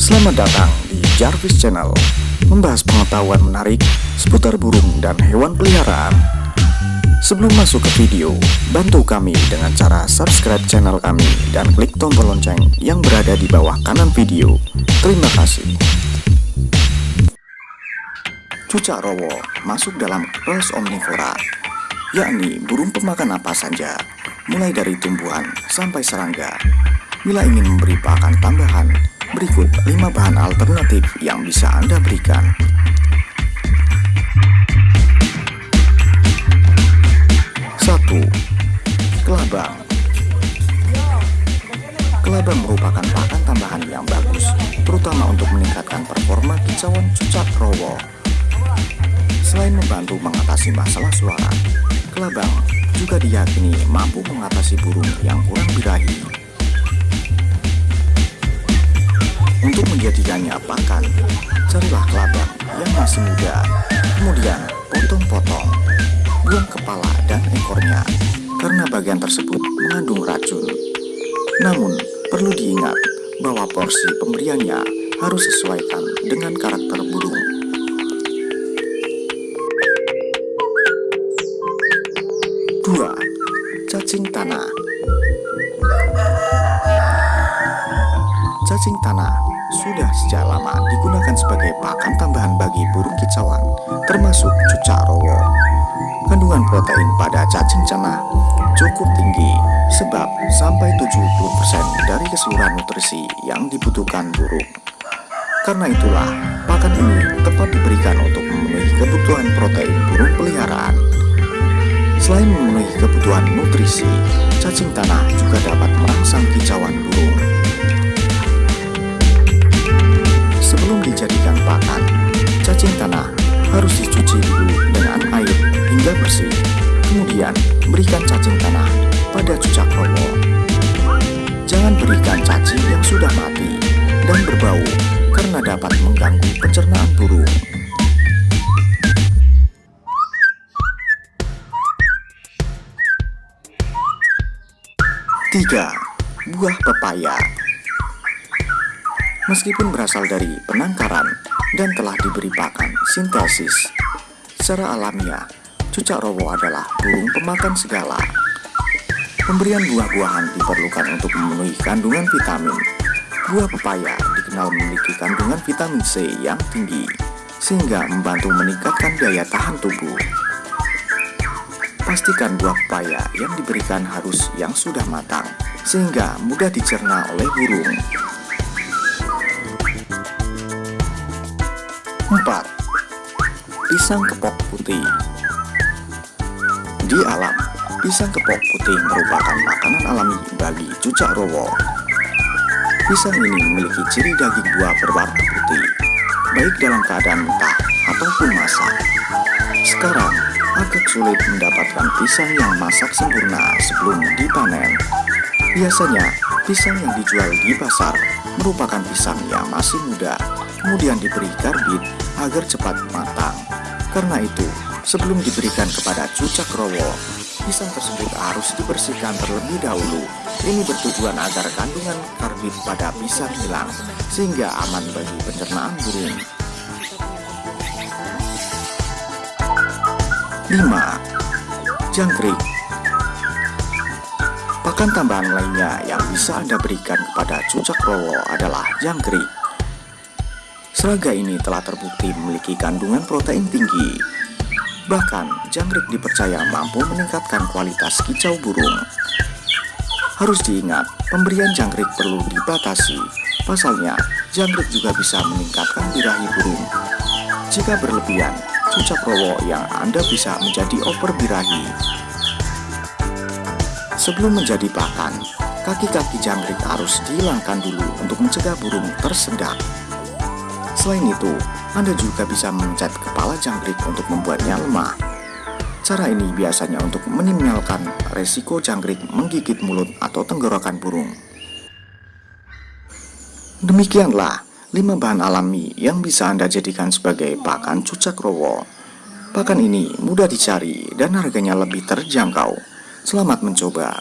Selamat datang di Jarvis Channel Membahas pengetahuan menarik seputar burung dan hewan peliharaan Sebelum masuk ke video, bantu kami dengan cara subscribe channel kami dan klik tombol lonceng yang berada di bawah kanan video. Terima kasih. Cucak rowo masuk dalam kelas omnivora, yakni burung pemakan apa saja, mulai dari tumbuhan sampai serangga. Bila ingin memberi pakan tambahan, berikut 5 bahan alternatif yang bisa Anda berikan. Satu, kelabang. Kelabang merupakan pakan tambahan yang bagus, terutama untuk meningkatkan performa kicauan cucak rowo. Selain membantu mengatasi masalah suara, kelabang juga diyakini mampu mengatasi burung yang kurang birahi. Menjadikannya pakan, carilah kelabang yang masih muda, kemudian potong-potong, buang kepala dan ekornya, karena bagian tersebut mengandung racun. Namun, perlu diingat bahwa porsi pemberiannya harus sesuaikan dengan karakter burung. Dua, cacing tanah. Cacing tanah sudah sejak lama digunakan sebagai pakan tambahan bagi burung kicauan, termasuk cucak rowo. Kandungan protein pada cacing tanah cukup tinggi, sebab sampai 70% dari keseluruhan nutrisi yang dibutuhkan burung. Karena itulah, pakan ini tepat diberikan untuk memenuhi kebutuhan protein burung peliharaan. Selain memenuhi kebutuhan nutrisi, cacing tanah juga dapat merangsang kicauan burung. Karena dapat mengganggu pencernaan burung. Tiga, buah pepaya. Meskipun berasal dari penangkaran dan telah diberi pakan sintesis, secara alamiah, cucak rowo adalah burung pemakan segala. Pemberian buah-buahan diperlukan untuk memenuhi kandungan vitamin. Buah pepaya dikenal memiliki kandungan vitamin C yang tinggi, sehingga membantu meningkatkan daya tahan tubuh. Pastikan buah pepaya yang diberikan harus yang sudah matang, sehingga mudah dicerna oleh burung. 4. Pisang kepok putih Di alam, pisang kepok putih merupakan makanan alami bagi cucak rowo. Pisang ini memiliki ciri daging buah berwarna putih, baik dalam keadaan mentah ataupun masak. Sekarang, agak sulit mendapatkan pisang yang masak sempurna sebelum dipanen. Biasanya, pisang yang dijual di pasar merupakan pisang yang masih muda, kemudian diberi karbit agar cepat matang. Karena itu, sebelum diberikan kepada cucak rowo, pisang tersebut harus dibersihkan terlebih dahulu. Ini bertujuan agar kandungan karbit pada pisang hilang, sehingga aman bagi pencernaan burung. 5. Jangkrik Pakan tambahan lainnya yang bisa Anda berikan kepada cucak rowo adalah jangkrik. Serangga ini telah terbukti memiliki kandungan protein tinggi. Bahkan, jangkrik dipercaya mampu meningkatkan kualitas kicau burung. Harus diingat, pemberian jangkrik perlu dibatasi. Pasalnya, jangkrik juga bisa meningkatkan birahi burung. Jika berlebihan, cucak rowo yang Anda bisa menjadi over birahi. Sebelum menjadi pakan, kaki-kaki jangkrik harus dihilangkan dulu untuk mencegah burung tersedak. Selain itu, Anda juga bisa memencet kepala jangkrik untuk membuatnya lemah. Cara ini biasanya untuk minimalkan resiko jangkrik menggigit mulut atau tenggorokan burung. Demikianlah 5 bahan alami yang bisa Anda jadikan sebagai pakan cucak rowo. Pakan ini mudah dicari dan harganya lebih terjangkau. Selamat mencoba.